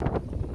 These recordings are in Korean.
you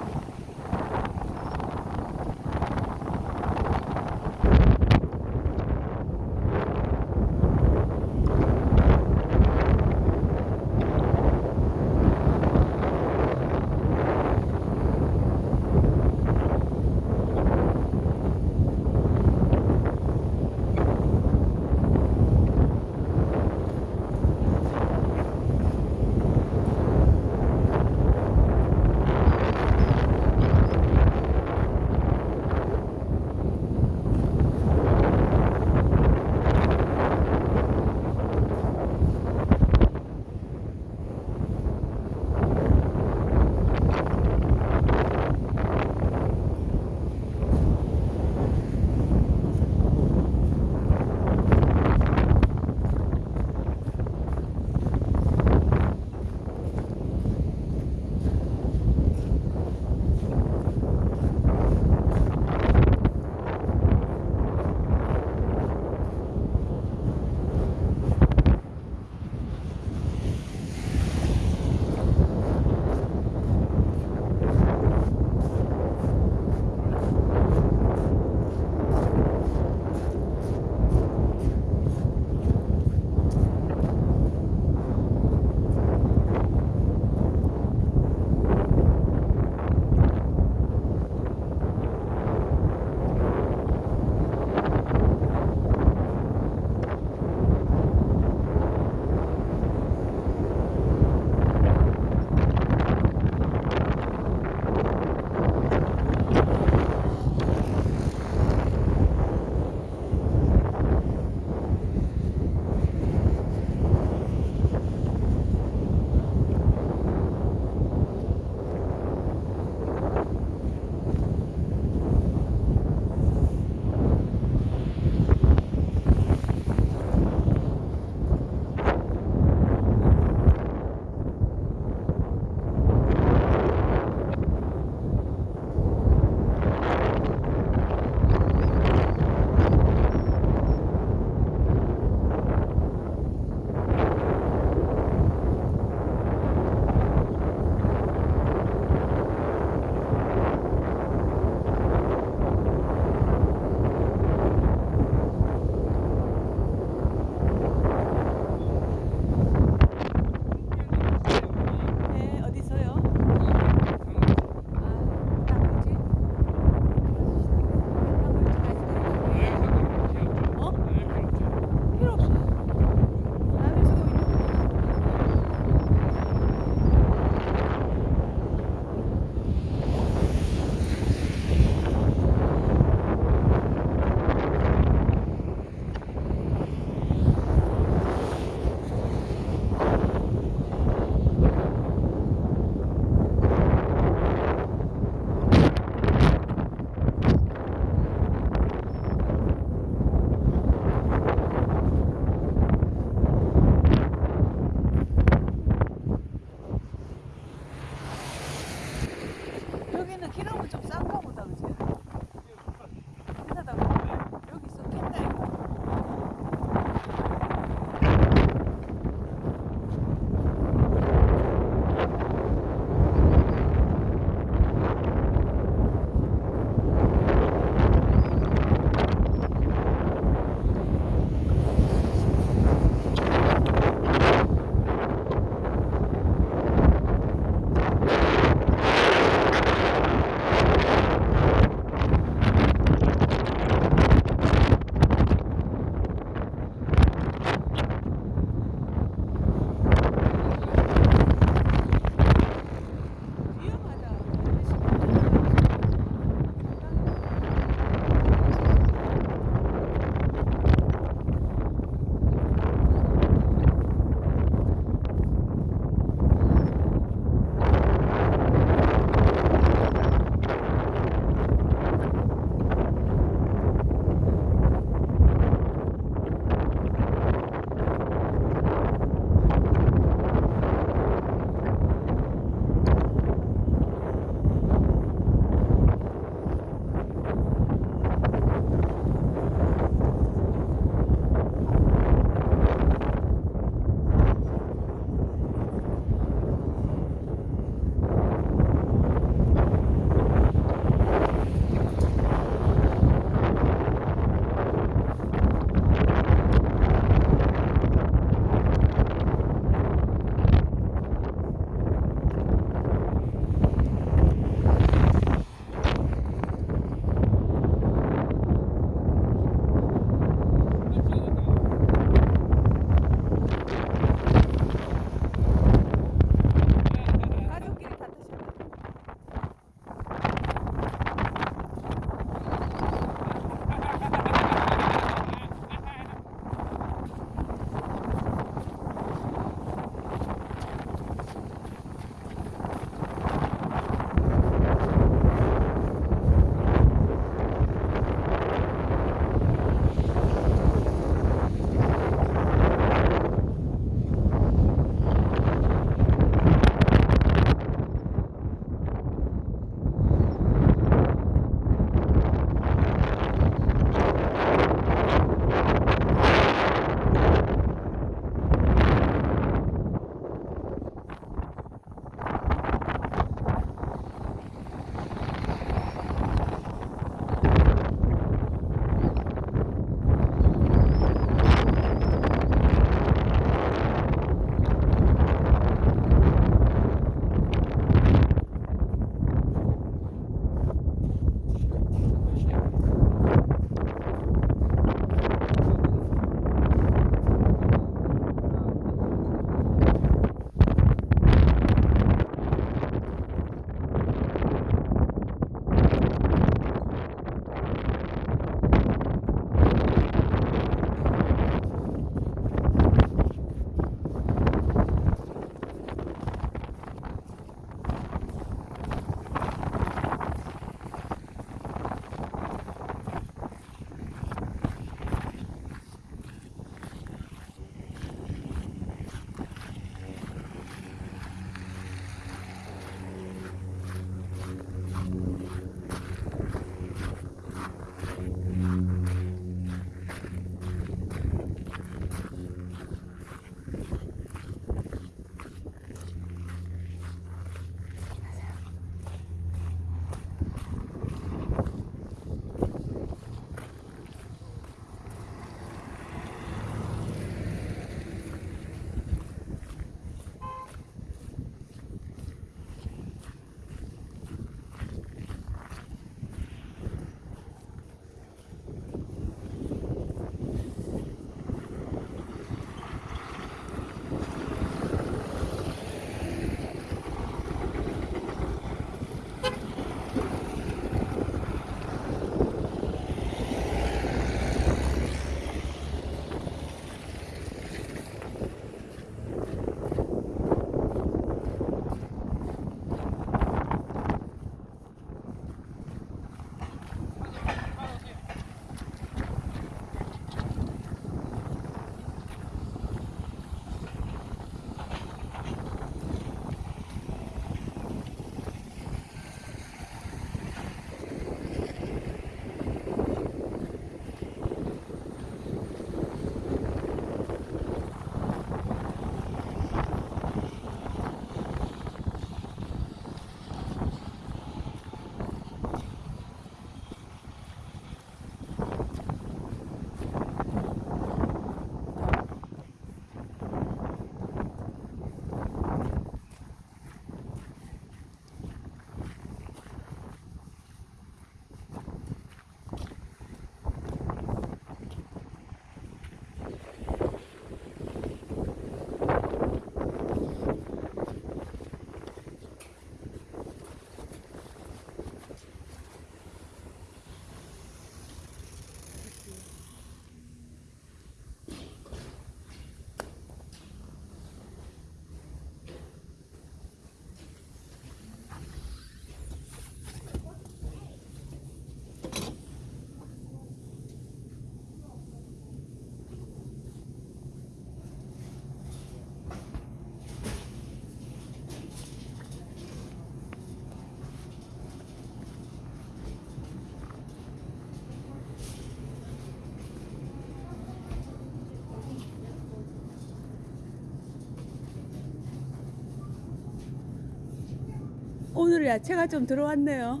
오늘 야채가 좀 들어왔네요.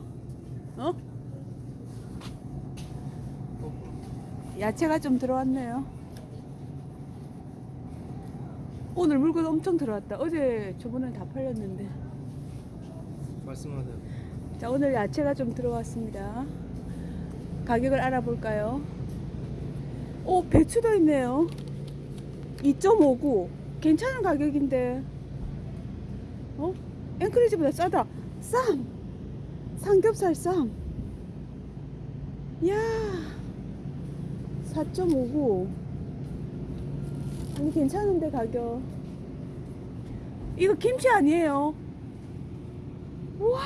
어? 야채가 좀 들어왔네요. 오늘 물건 엄청 들어왔다. 어제 저번에 다 팔렸는데. 말씀하세요. 자, 오늘 야채가 좀 들어왔습니다. 가격을 알아볼까요? 오, 배추도 있네요. 2.59. 괜찮은 가격인데. 어? 앵크리지보다 싸다. 쌈! 삼겹살 쌈. 야 4.59. 아니, 괜찮은데, 가격. 이거 김치 아니에요? 우와!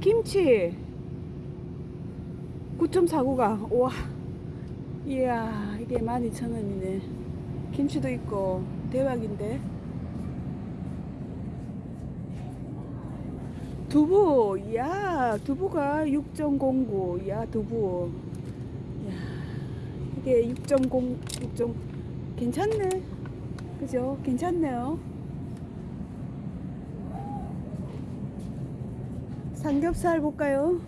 김치 9.49가 와 이야 이게 12,000원이네 김치도 있고 대박인데 두부 이야 두부가 6.09 이야 두부. 이야 이게 6.0 6. 괜찮네. 그죠? 괜찮네요. 삼겹살 볼까요?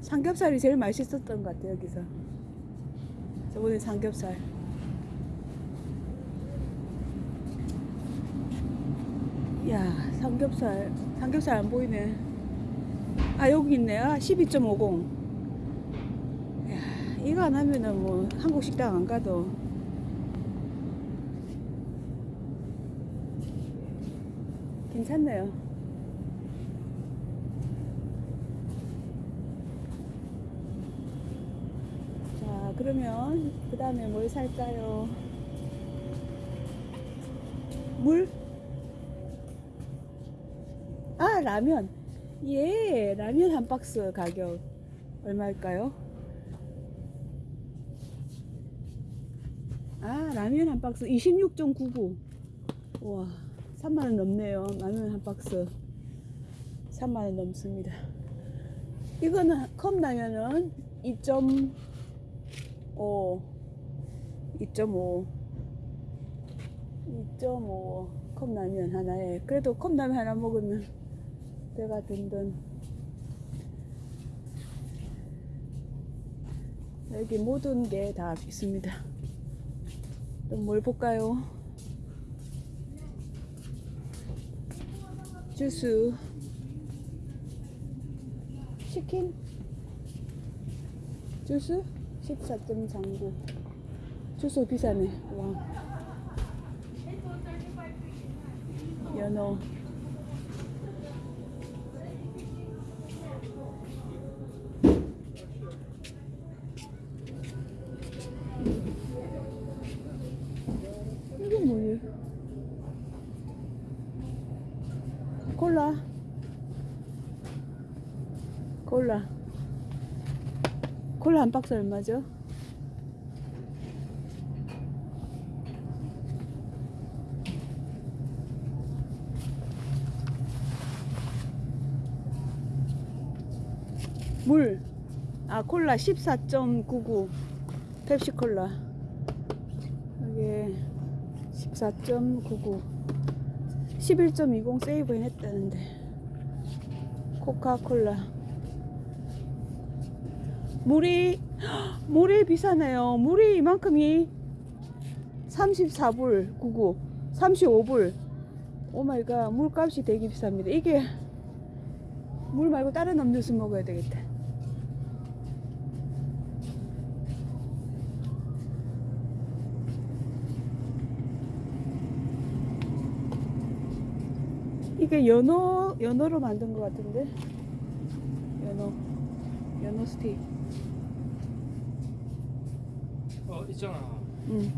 삼겹살이 제일 맛있었던 것 같아요 여기서. 저번에 삼겹살. 야 삼겹살 삼겹살 안 보이네. 아 여기 있네요 12.50야 이거 안 하면은 뭐 한국 식당 안 가도. 괜찮네요. 자, 그러면 그 다음에 뭘 살까요? 물? 아, 라면. 예, 라면 한 박스 가격 얼마일까요? 아, 라면 한 박스 26.99. 와, 3만원 넘네요. 라면 한 박스. 3만원 넘습니다. 이거는 컵라면은 2.5 2.5 2.5 컵라면 하나에. 그래도 컵라면 하나 먹으면 배가 든든. 여기 모든 게 다 있습니다. 또 뭘 볼까요? 주스. 치킨? 주스? 14.39 주스 비싸네. 와 연어 이건 뭐예요? 콜라 콜라 콜라 한 박스 얼마죠? 물. 아, 콜라 14.99. 펩시 콜라. 이게 14.99. 11.20 save 했다는데. 코카콜라. 물이 물이 비싸네요. 물이 이만큼이 34불 99, 35불. oh my god. 물값이 되게 비쌉니다. 이게 물 말고 다른 음료수 먹어야 되겠다. 이게 연어 연어로 만든 것 같은데 연어 연어 스테이크. 어 있잖아. 응.